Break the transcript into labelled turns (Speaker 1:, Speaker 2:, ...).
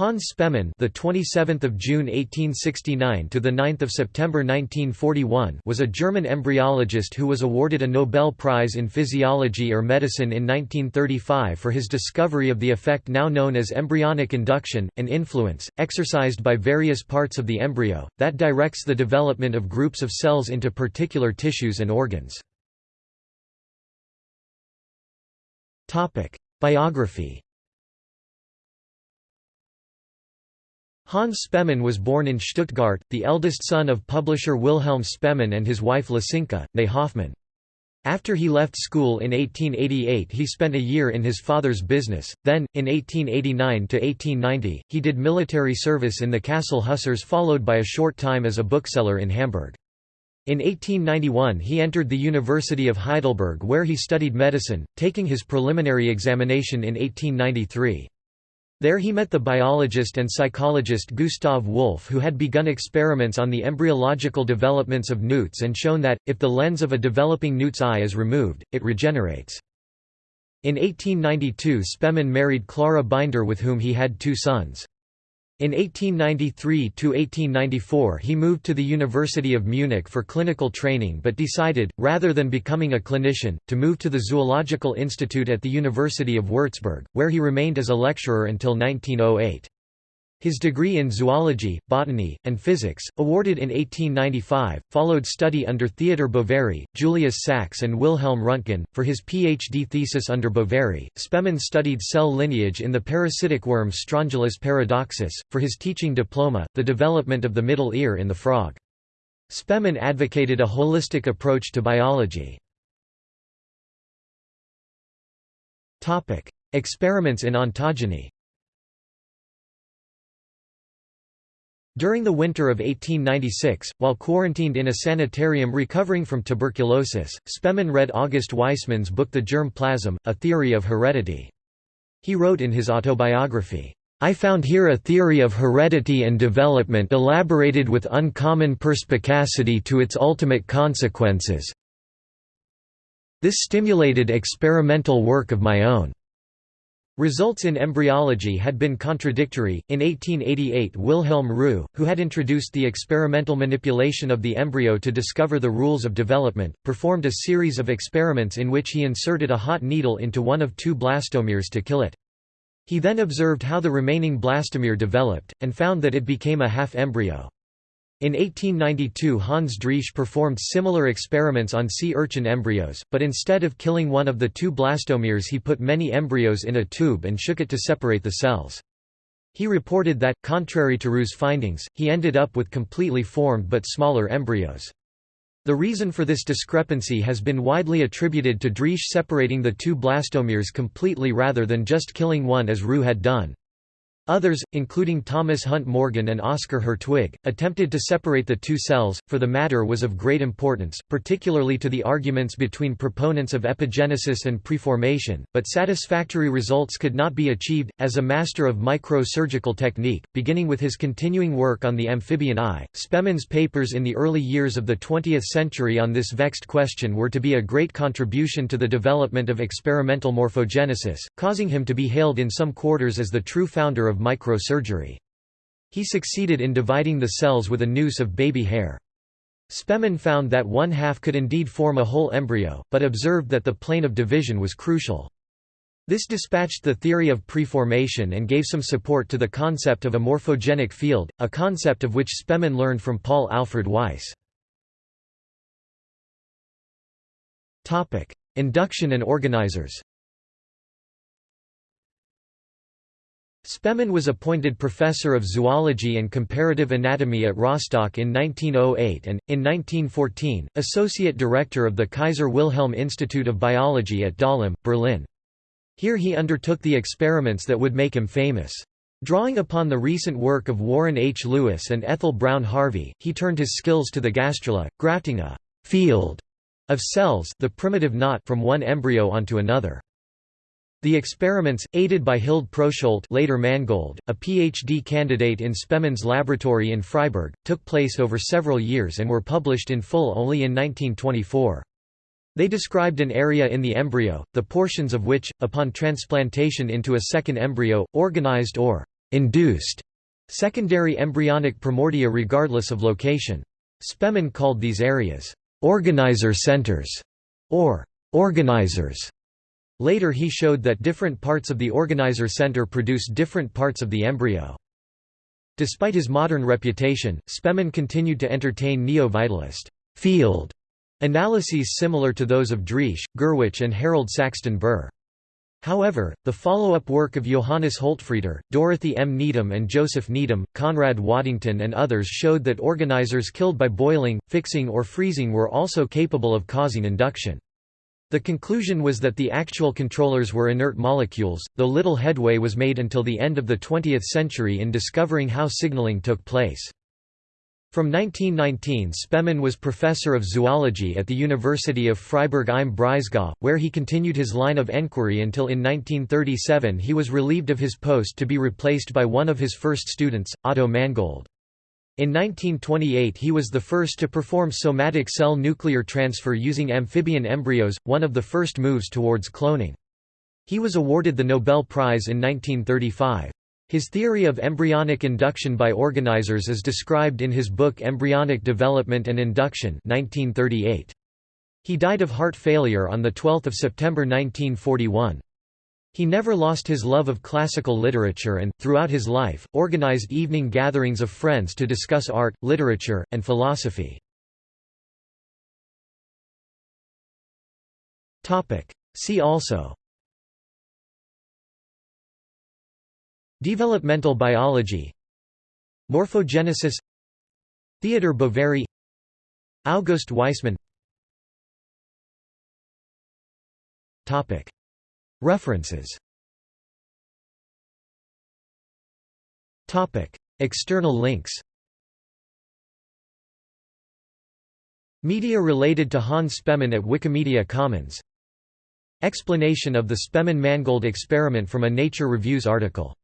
Speaker 1: Hans Spemann, the 27th of June 1869 to the 9th of September 1941, was a German embryologist who was awarded a Nobel Prize in Physiology or Medicine in 1935 for his discovery of the effect now known as embryonic induction, an influence exercised by various parts of the embryo that directs the development of groups of cells into particular tissues and organs. Topic: Biography Hans Spemann was born in Stuttgart, the eldest son of publisher Wilhelm Spemann and his wife Lisinka, née Hoffmann. After he left school in 1888 he spent a year in his father's business, then, in 1889–1890, he did military service in the Kassel Hussars followed by a short time as a bookseller in Hamburg. In 1891 he entered the University of Heidelberg where he studied medicine, taking his preliminary examination in 1893. There he met the biologist and psychologist Gustav Wolff who had begun experiments on the embryological developments of newts and shown that, if the lens of a developing newt's eye is removed, it regenerates. In 1892 Spemann married Clara Binder with whom he had two sons. In 1893–1894 he moved to the University of Munich for clinical training but decided, rather than becoming a clinician, to move to the Zoological Institute at the University of Würzburg, where he remained as a lecturer until 1908. His degree in zoology, botany, and physics, awarded in 1895, followed study under Theodor Boveri, Julius Sachs, and Wilhelm Röntgen. For his PhD thesis under Boveri, Spemann studied cell lineage in the parasitic worm Strongylus paradoxus. For his teaching diploma, the development of the middle ear in the frog. Spemann advocated a holistic approach to biology. Experiments in ontogeny During the winter of 1896, while quarantined in a sanitarium recovering from tuberculosis, Spemann read August Weismann's book The Germ Plasm, A Theory of Heredity. He wrote in his autobiography, I found here a theory of heredity and development elaborated with uncommon perspicacity to its ultimate consequences. This stimulated experimental work of my own. Results in embryology had been contradictory. In 1888, Wilhelm Roux, who had introduced the experimental manipulation of the embryo to discover the rules of development, performed a series of experiments in which he inserted a hot needle into one of two blastomeres to kill it. He then observed how the remaining blastomere developed, and found that it became a half embryo. In 1892 Hans Driesch performed similar experiments on sea urchin embryos, but instead of killing one of the two blastomeres he put many embryos in a tube and shook it to separate the cells. He reported that, contrary to Roux's findings, he ended up with completely formed but smaller embryos. The reason for this discrepancy has been widely attributed to Driesch separating the two blastomeres completely rather than just killing one as Roux had done. Others, including Thomas Hunt Morgan and Oscar Hertwig, attempted to separate the two cells, for the matter was of great importance, particularly to the arguments between proponents of epigenesis and preformation, but satisfactory results could not be achieved. As a master of micro-surgical technique, beginning with his continuing work on the amphibian eye, Spemann's papers in the early years of the 20th century on this vexed question were to be a great contribution to the development of experimental morphogenesis, causing him to be hailed in some quarters as the true founder of microsurgery. He succeeded in dividing the cells with a noose of baby hair. Spemann found that one half could indeed form a whole embryo, but observed that the plane of division was crucial. This dispatched the theory of preformation and gave some support to the concept of a morphogenic field, a concept of which Spemann learned from Paul Alfred Weiss. Induction and organizers Spemann was appointed professor of zoology and comparative anatomy at Rostock in 1908 and, in 1914, associate director of the Kaiser Wilhelm Institute of Biology at Dahlem, Berlin. Here he undertook the experiments that would make him famous. Drawing upon the recent work of Warren H. Lewis and Ethel Brown Harvey, he turned his skills to the gastrula, grafting a «field» of cells the primitive knot from one embryo onto another. The experiments, aided by Hild Proescholdt later Mangold, a PhD candidate in Spemann's laboratory in Freiburg, took place over several years and were published in full only in 1924. They described an area in the embryo, the portions of which, upon transplantation into a second embryo, organized or induced secondary embryonic primordia regardless of location. Spemann called these areas organizer centers or organizers. Later he showed that different parts of the organizer center produce different parts of the embryo. Despite his modern reputation, Spemann continued to entertain neo-vitalist field analyses similar to those of Driesch, Gurwitsch and Harold Saxton Burr. However, the follow-up work of Johannes Holtfreter, Dorothy M. Needham and Joseph Needham, Conrad Waddington and others showed that organizers killed by boiling, fixing or freezing were also capable of causing induction. The conclusion was that the actual controllers were inert molecules, though little headway was made until the end of the 20th century in discovering how signaling took place. From 1919 Spemann was professor of zoology at the University of Freiburg im Breisgau, where he continued his line of enquiry until in 1937 he was relieved of his post to be replaced by one of his first students, Otto Mangold. In 1928 he was the first to perform somatic cell nuclear transfer using amphibian embryos, one of the first moves towards cloning. He was awarded the Nobel Prize in 1935. His theory of embryonic induction by organizers is described in his book Embryonic Development and Induction 1938. He died of heart failure on 12 September 1941. He never lost his love of classical literature and, throughout his life, organized evening gatherings of friends to discuss art, literature, and philosophy. See also Developmental biology Morphogenesis Theodor Boveri August Weismann References. External links. Media related to Hans Spemann at Wikimedia Commons. Explanation of the Spemann-Mangold experiment from a Nature Reviews article